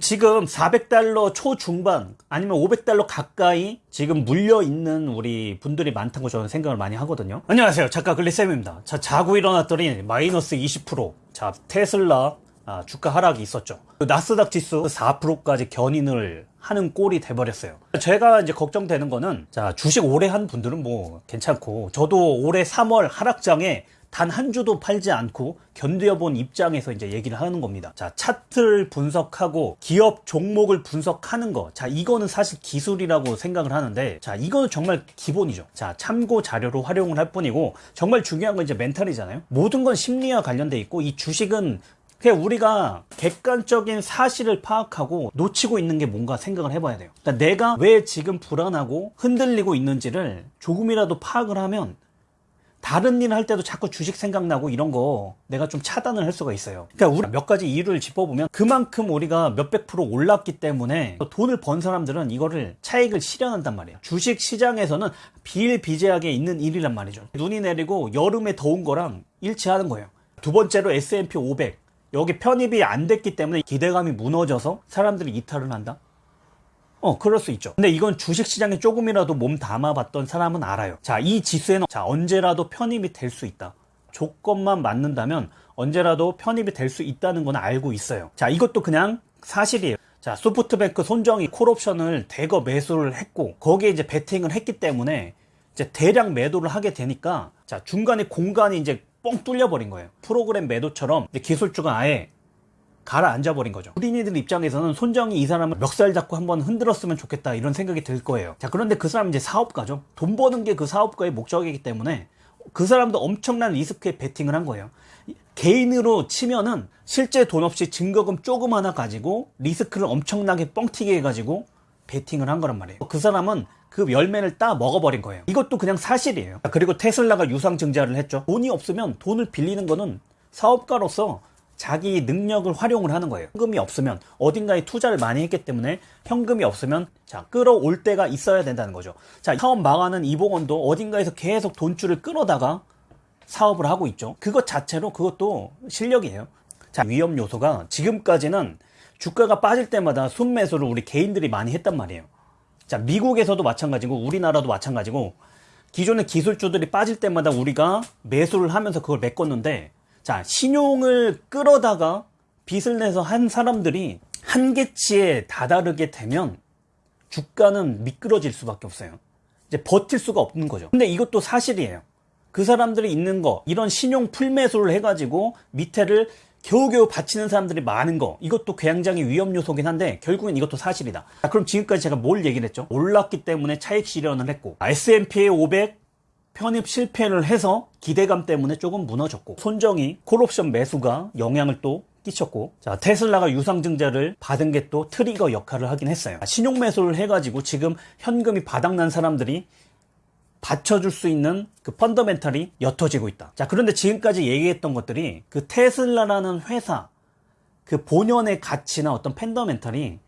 지금 400달러 초중반 아니면 500달러 가까이 지금 물려 있는 우리 분들이 많다고 저는 생각을 많이 하거든요. 안녕하세요. 작가 글리쌤입니다. 자, 자고 일어났더니 마이너스 20%. 자, 테슬라 아, 주가 하락이 있었죠. 그 나스닥 지수 4%까지 견인을 하는 꼴이 돼버렸어요. 제가 이제 걱정되는 거는 자 주식 오래 한 분들은 뭐 괜찮고 저도 올해 3월 하락장에 단 한 주도 팔지 않고 견뎌본 입장에서 이제 얘기를 하는 겁니다. 자, 차트를 분석하고 기업 종목을 분석하는 거. 자, 이거는 사실 기술이라고 생각을 하는데, 자, 이거는 정말 기본이죠. 자, 참고 자료로 활용을 할 뿐이고, 정말 중요한 건 이제 멘탈이잖아요. 모든 건 심리와 관련돼 있고, 이 주식은 그냥 우리가 객관적인 사실을 파악하고 놓치고 있는 게 뭔가 생각을 해봐야 돼요. 그러니까 내가 왜 지금 불안하고 흔들리고 있는지를 조금이라도 파악을 하면 다른 일 할 때도 자꾸 주식 생각나고 이런 거 내가 좀 차단을 할 수가 있어요. 그러니까 우리 몇 가지 이유를 짚어보면 그만큼 우리가 몇백 프로 올랐기 때문에 돈을 번 사람들은 이거를 차익을 실현한단 말이에요. 주식 시장에서는 비일비재하게 있는 일이란 말이죠. 눈이 내리고 여름에 더운 거랑 일치하는 거예요. 두 번째로 S&P 500 여기 편입이 안 됐기 때문에 기대감이 무너져서 사람들이 이탈을 한다? 어, 그럴 수 있죠. 근데 이건 주식시장에 조금이라도 몸 담아봤던 사람은 알아요. 자, 이 지수에는 자, 언제라도 편입이 될 수 있다. 조건만 맞는다면 언제라도 편입이 될 수 있다는 건 알고 있어요. 자, 이것도 그냥 사실이에요. 자, 소프트뱅크 손정이 콜옵션을 대거 매수를 했고, 거기에 이제 베팅을 했기 때문에 이제 대량 매도를 하게 되니까, 자, 중간에 공간이 이제 뻥 뚫려 버린 거예요. 프로그램 매도처럼 기술주가 아예 가라앉아 버린 거죠. 우리니들 입장에서는 손정이 이 사람을 멱살 잡고 한번 흔들었으면 좋겠다 이런 생각이 들 거예요. 자 그런데 그 사람은 이제 사업가죠. 돈 버는 게 그 사업가의 목적이기 때문에 그 사람도 엄청난 리스크에 베팅을 한 거예요. 개인으로 치면은 실제 돈 없이 증거금 조금 하나 가지고 리스크를 엄청나게 뻥튀기 해가지고 베팅을 한 거란 말이에요. 그 사람은 그 열매를 따 먹어버린 거예요. 이것도 그냥 사실이에요. 그리고 테슬라가 유상 증자를 했죠. 돈이 없으면 돈을 빌리는 거는 사업가로서 자기 능력을 활용을 하는 거예요. 현금이 없으면 어딘가에 투자를 많이 했기 때문에 현금이 없으면 자 끌어올 때가 있어야 된다는 거죠. 자 사업 망하는 이봉원도 어딘가에서 계속 돈줄을 끌어다가 사업을 하고 있죠. 그것 자체로 그것도 실력이에요. 자 위험 요소가 지금까지는 주가가 빠질 때마다 순매수를 우리 개인들이 많이 했단 말이에요. 자 미국에서도 마찬가지고 우리나라도 마찬가지고 기존의 기술주들이 빠질 때마다 우리가 매수를 하면서 그걸 메꿨는데 자, 신용을 끌어다가 빚을 내서 한 사람들이 한계치에 다다르게 되면 주가는 미끄러질 수밖에 없어요. 이제 버틸 수가 없는 거죠. 근데 이것도 사실이에요. 그 사람들이 있는 거, 이런 신용 풀매수를 해가지고 밑에를 겨우겨우 바치는 사람들이 많은 거 이것도 굉장히 위험 요소긴 한데 결국엔 이것도 사실이다 자, 그럼 지금까지 제가 뭘 얘기를 했죠 올랐기 때문에 차익 실현을 했고 S&P 500 편입 실패를 해서 기대감 때문에 조금 무너졌고 손정이 콜옵션 매수가 영향을 또 끼쳤고 자 테슬라가 유상증자를 받은 게 또 트리거 역할을 하긴 했어요. 신용 매수를 해가지고 지금 현금이 바닥난 사람들이 받쳐줄 수 있는 그 펀더멘탈이 옅어지고 있다. 자 그런데 지금까지 얘기했던 것들이 그 테슬라라는 회사 그 본연의 가치나 어떤 펀더멘탈이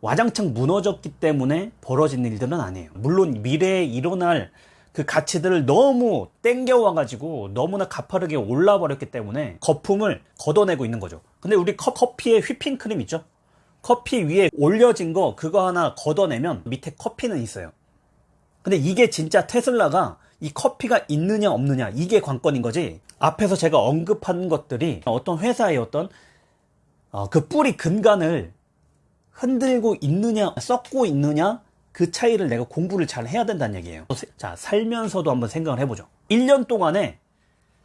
와장창 무너졌기 때문에 벌어진 일들은 아니에요. 물론 미래에 일어날 그 가치들을 너무 땡겨와 가지고 너무나 가파르게 올라 버렸기 때문에 거품을 걷어내고 있는 거죠. 근데 우리 커피에 휘핑크림 있죠? 커피 위에 올려진 거 그거 하나 걷어내면 밑에 커피는 있어요. 근데 이게 진짜 테슬라가 이 커피가 있느냐 없느냐 이게 관건인 거지 앞에서 제가 언급한 것들이 어떤 회사의 어떤 어, 그 뿌리 근간을 흔들고 있느냐 썩고 있느냐 그 차이를 내가 공부를 잘 해야 된다는 얘기예요. 자 살면서도 한번 생각을 해보죠. 1년 동안에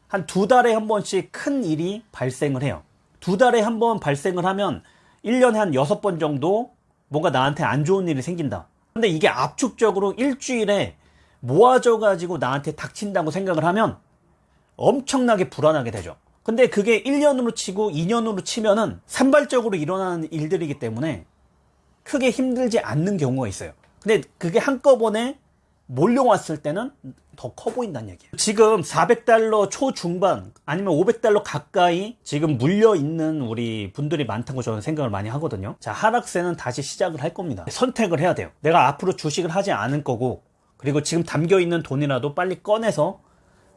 한 두 달에 한 번씩 큰 일이 발생을 해요. 두 달에 한 번 발생을 하면 1년에 한 6번 정도 뭔가 나한테 안 좋은 일이 생긴다. 근데 이게 압축적으로 일주일에 모아져 가지고 나한테 닥친다고 생각을 하면 엄청나게 불안하게 되죠. 근데 그게 1년으로 치고 2년으로 치면은 산발적으로 일어나는 일들이기 때문에 크게 힘들지 않는 경우가 있어요 근데 그게 한꺼번에 몰려왔을 때는 더 커 보인다는 얘기예요. 지금 400달러 초중반 아니면 500달러 가까이 지금 물려 있는 우리 분들이 많다고 저는 생각을 많이 하거든요. 자 하락세는 다시 시작을 할 겁니다. 선택을 해야 돼요. 내가 앞으로 주식을 하지 않을 거고 그리고 지금 담겨 있는 돈이라도 빨리 꺼내서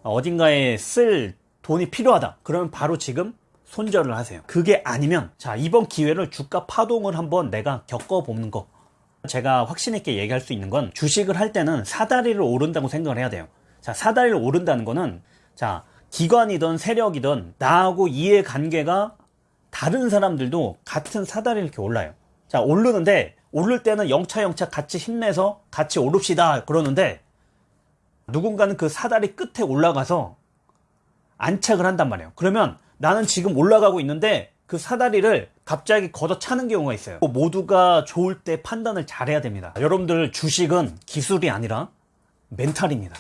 어딘가에 쓸 돈이 필요하다. 그러면 바로 지금 손절을 하세요. 그게 아니면 자 이번 기회를 주가 파동을 한번 내가 겪어보는 거. 제가 확신 있게 얘기할 수 있는 건 주식을 할 때는 사다리를 오른다고 생각을 해야 돼요. 자 사다리를 오른다는 거는 자 기관이든 세력이든 나하고 이해 관계가 다른 사람들도 같은 사다리를 이렇게 올라요. 자 오르는데 오를 때는 영차 영차 같이 힘내서 같이 오릅시다 그러는데 누군가는 그 사다리 끝에 올라가서 안착을 한단 말이에요. 그러면 나는 지금 올라가고 있는데 그 사다리를 갑자기 걷어차는 경우가 있어요. 모두가 좋을 때 판단을 잘해야 됩니다. 여러분들 주식은 기술이 아니라 멘탈입니다.